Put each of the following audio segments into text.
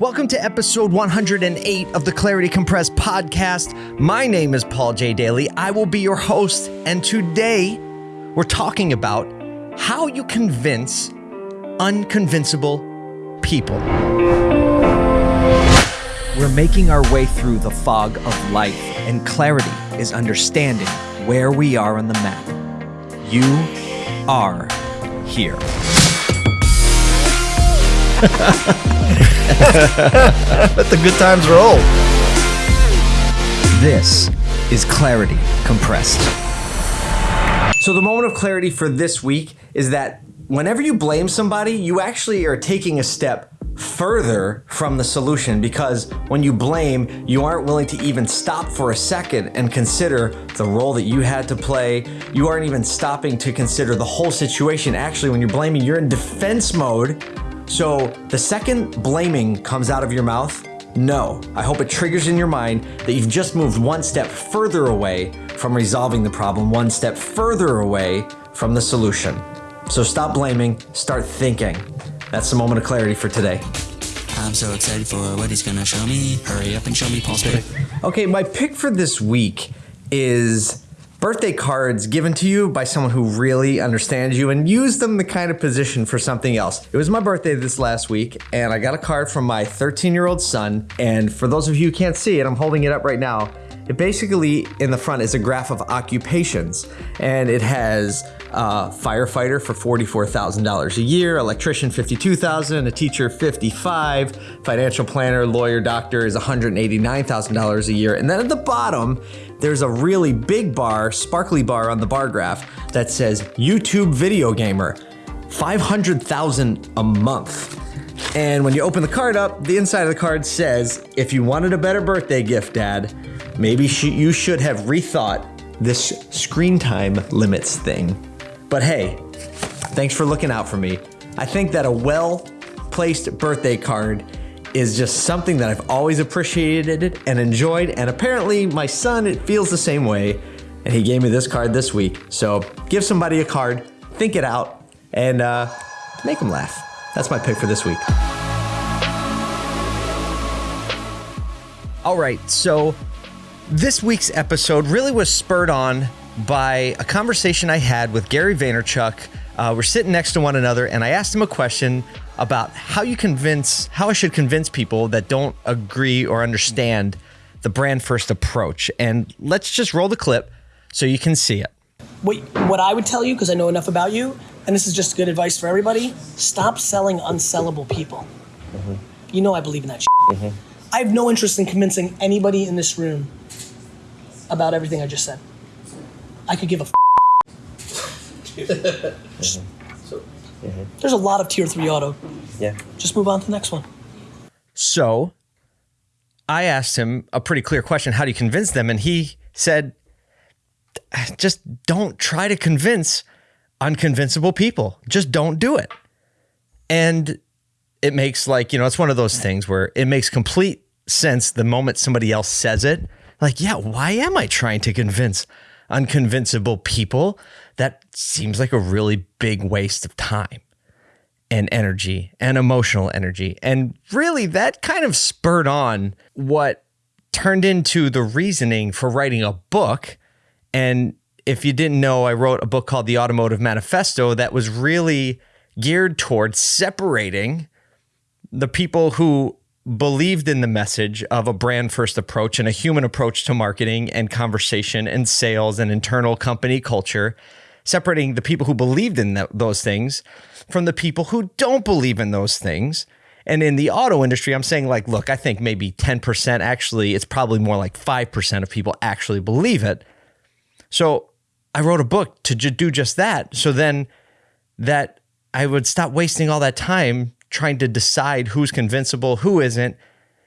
Welcome to episode 108 of the Clarity Compressed podcast. My name is Paul J. Daly. I will be your host, and today we're talking about how you convince unconvincible people. We're making our way through the fog of life, and clarity is understanding where we are on the map. You are here. Let the good times roll. This is Clarity Compressed. So, the moment of clarity for this week is that whenever you blame somebody, you actually are taking a step further from the solution because when you blame, you aren't willing to even stop for a second and consider the role that you had to play. You aren't even stopping to consider the whole situation. Actually, when you're blaming, you're in defense mode so the second blaming comes out of your mouth, no. I hope it triggers in your mind that you've just moved one step further away from resolving the problem, one step further away from the solution. So stop blaming, start thinking. That's the moment of clarity for today. I'm so excited for what he's gonna show me. Hurry up and show me Paul's pick. Okay, my pick for this week is birthday cards given to you by someone who really understands you and use them the kind of position for something else. It was my birthday this last week and I got a card from my 13 year old son. And for those of you who can't see it, I'm holding it up right now. It basically in the front is a graph of occupations and it has a firefighter for $44,000 a year, electrician 52,000, a teacher 55, financial planner, lawyer, doctor is $189,000 a year. And then at the bottom, there's a really big bar, sparkly bar on the bar graph that says YouTube video gamer, 500,000 a month. And when you open the card up, the inside of the card says, if you wanted a better birthday gift, dad, maybe you should have rethought this screen time limits thing. But hey, thanks for looking out for me. I think that a well placed birthday card is just something that I've always appreciated and enjoyed. And apparently, my son it feels the same way. And he gave me this card this week. So give somebody a card, think it out, and uh, make them laugh. That's my pick for this week. All right, so this week's episode really was spurred on by a conversation I had with Gary Vaynerchuk. Uh, we're sitting next to one another, and I asked him a question about how you convince, how I should convince people that don't agree or understand the brand first approach. And let's just roll the clip so you can see it. What, what I would tell you, because I know enough about you, and this is just good advice for everybody stop selling unsellable people. Mm-hmm. You know I believe in that mm-hmm. I have no interest in convincing anybody in this room about everything I just said. I could give a. just, Mm-hmm. There's a lot of tier three auto. Yeah. Just move on to the next one. So I asked him a pretty clear question How do you convince them? And he said, just don't try to convince unconvincible people. Just don't do it. And it makes like, you know, it's one of those things where it makes complete sense the moment somebody else says it. Like, yeah, why am I trying to convince unconvincible people? that seems like a really big waste of time and energy and emotional energy. And really, that kind of spurred on what turned into the reasoning for writing a book. And if you didn't know, I wrote a book called The Automotive Manifesto that was really geared towards separating the people who believed in the message of a brand first approach and a human approach to marketing and conversation and sales and internal company culture separating the people who believed in th- those things from the people who don't believe in those things. And in the auto industry, I'm saying, like, look, I think maybe 10% actually, it's probably more like 5% of people actually believe it. So I wrote a book to do just that. So then that I would stop wasting all that time trying to decide who's convincible, who isn't.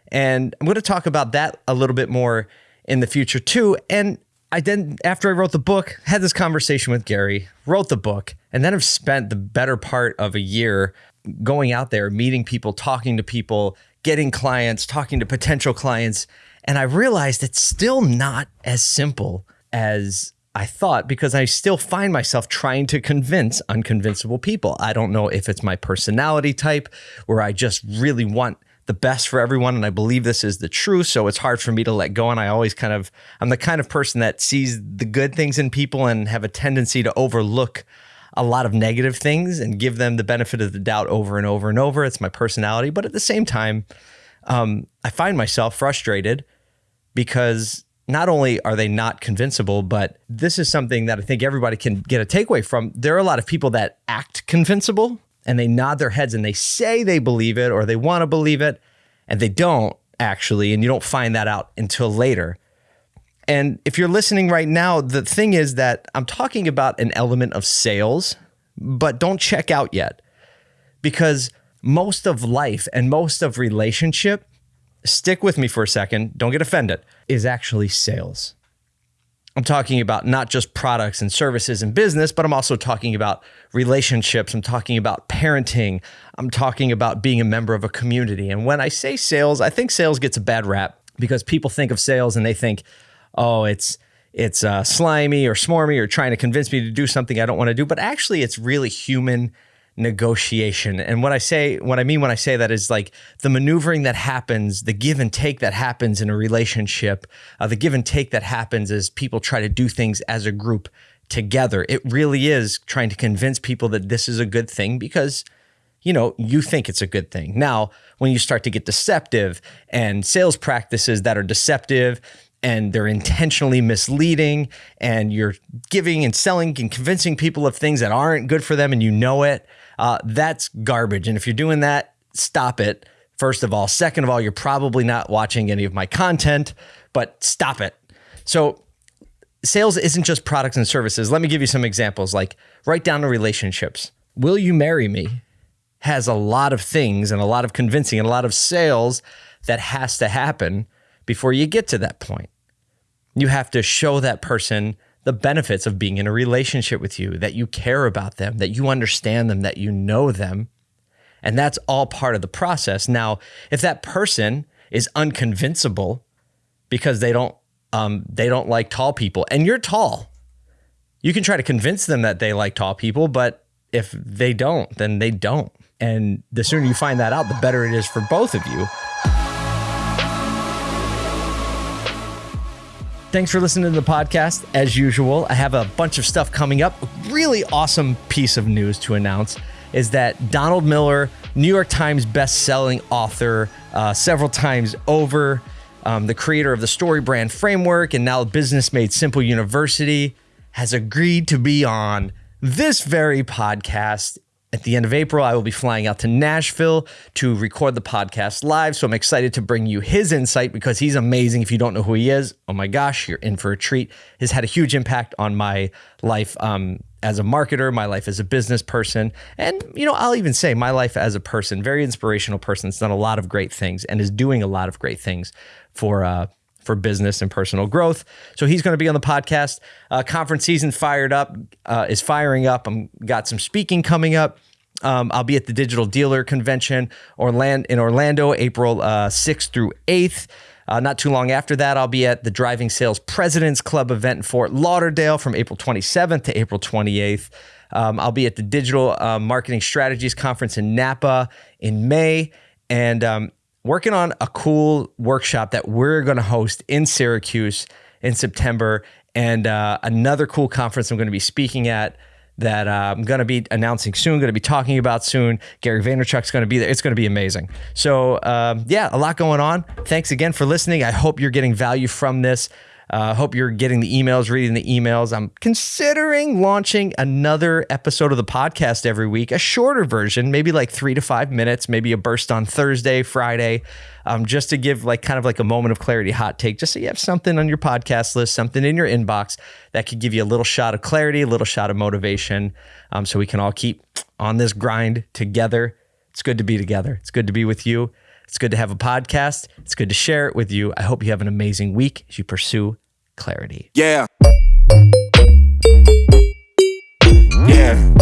And I'm going to talk about that a little bit more in the future too. And I then, after I wrote the book, had this conversation with Gary, wrote the book, and then have spent the better part of a year going out there, meeting people, talking to people, getting clients, talking to potential clients. And I realized it's still not as simple as I thought because I still find myself trying to convince unconvincible people. I don't know if it's my personality type where I just really want the best for everyone. And I believe this is the truth. So it's hard for me to let go. And I always kind of, I'm the kind of person that sees the good things in people and have a tendency to overlook a lot of negative things and give them the benefit of the doubt over and over and over. It's my personality. But at the same time, um, I find myself frustrated because not only are they not convincible, but this is something that I think everybody can get a takeaway from. There are a lot of people that act convincible and they nod their heads and they say they believe it or they want to believe it and they don't actually. And you don't find that out until later. And if you're listening right now, the thing is that I'm talking about an element of sales, but don't check out yet because most of life and most of relationship, stick with me for a second, don't get offended, is actually sales. I'm talking about not just products and services and business, but I'm also talking about relationships. I'm talking about parenting. I'm talking about being a member of a community. And when I say sales, I think sales gets a bad rap because people think of sales and they think, oh, it's it's uh, slimy or smarmy or trying to convince me to do something I don't want to do. But actually, it's really human negotiation. And what I say, what I mean when I say that is like the maneuvering that happens, the give and take that happens in a relationship, uh, the give and take that happens as people try to do things as a group together. It really is trying to convince people that this is a good thing because you know, you think it's a good thing. Now, when you start to get deceptive and sales practices that are deceptive and they're intentionally misleading and you're giving and selling and convincing people of things that aren't good for them and you know it uh, that's garbage. And if you're doing that stop it first of all. Second of all you're probably not watching any of my content but stop it. So sales isn't just products and services. Let me give you some examples like right down the relationships. Will you marry me has a lot of things and a lot of convincing and a lot of sales that has to happen before you get to that point you have to show that person the benefits of being in a relationship with you, that you care about them, that you understand them, that you know them. And that's all part of the process. Now, if that person is unconvincible because they don't um, they don't like tall people, and you're tall, you can try to convince them that they like tall people, but if they don't, then they don't. And the sooner you find that out, the better it is for both of you. Thanks for listening to the podcast. As usual, I have a bunch of stuff coming up. A really awesome piece of news to announce is that Donald Miller, New York Times best-selling author, uh, several times over, um, the creator of the Story Brand Framework and now Business Made Simple University, has agreed to be on this very podcast at the end of April, I will be flying out to Nashville to record the podcast live. So I'm excited to bring you his insight because he's amazing. If you don't know who he is, oh my gosh, you're in for a treat. Has had a huge impact on my life um, as a marketer, my life as a business person, and you know, I'll even say my life as a person. Very inspirational person. Has done a lot of great things and is doing a lot of great things for. Uh, for business and personal growth. So he's going to be on the podcast. Uh, conference season fired up, uh, is firing up. I'm got some speaking coming up. Um, I'll be at the Digital Dealer Convention in Orlando, April uh, 6th through 8th. Uh, not too long after that, I'll be at the Driving Sales Presidents Club event in Fort Lauderdale from April 27th to April 28th. Um, I'll be at the Digital uh, Marketing Strategies Conference in Napa in May and um, working on a cool workshop that we're going to host in Syracuse in September and uh, another cool conference I'm going to be speaking at that uh, I'm going to be announcing soon, going to be talking about soon. Gary Vaynerchuk's going to be there. It's going to be amazing. So, um, yeah, a lot going on. Thanks again for listening. I hope you're getting value from this. Uh, hope you're getting the emails, reading the emails. I'm considering launching another episode of the podcast every week, a shorter version, maybe like three to five minutes, maybe a burst on Thursday, Friday, um, just to give like kind of like a moment of clarity, hot take, just so you have something on your podcast list, something in your inbox that could give you a little shot of clarity, a little shot of motivation, um, so we can all keep on this grind together. It's good to be together. It's good to be with you. It's good to have a podcast. It's good to share it with you. I hope you have an amazing week as you pursue clarity. Yeah. Yeah.